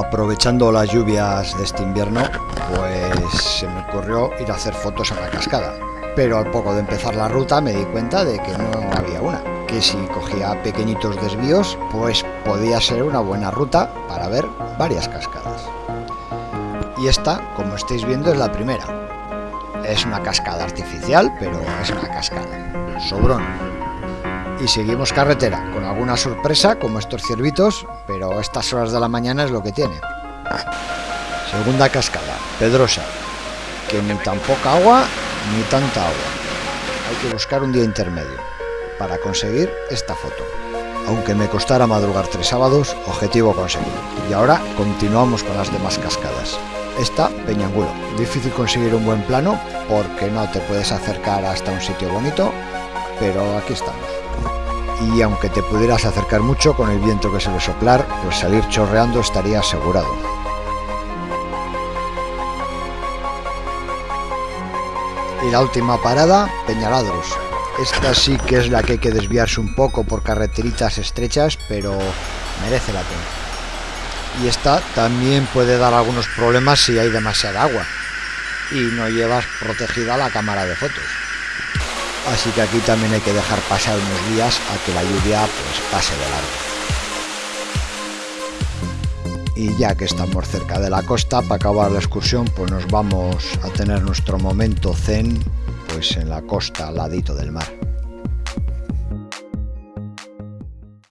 Aprovechando las lluvias de este invierno, pues se me ocurrió ir a hacer fotos a la cascada. Pero al poco de empezar la ruta me di cuenta de que no había una. Que si cogía pequeñitos desvíos, pues podía ser una buena ruta para ver varias cascadas. Y esta, como estáis viendo, es la primera. Es una cascada artificial, pero es una cascada. Sobrón. Y seguimos carretera, con alguna sorpresa como estos ciervitos, pero estas horas de la mañana es lo que tiene. Segunda cascada, Pedrosa, que ni tan poca agua ni tanta agua. Hay que buscar un día intermedio para conseguir esta foto. Aunque me costara madrugar tres sábados, objetivo conseguido. Y ahora continuamos con las demás cascadas. Esta, Peñangulo. Difícil conseguir un buen plano porque no te puedes acercar hasta un sitio bonito, pero aquí estamos y aunque te pudieras acercar mucho con el viento que se suele soplar, pues salir chorreando estaría asegurado. Y la última parada, Peñaladros. Esta sí que es la que hay que desviarse un poco por carreteritas estrechas, pero merece la pena. Y esta también puede dar algunos problemas si hay demasiada agua y no llevas protegida la cámara de fotos así que aquí también hay que dejar pasar unos días a que la lluvia pues pase de largo. Y ya que estamos cerca de la costa, para acabar la excursión, pues nos vamos a tener nuestro momento zen pues en la costa al ladito del mar.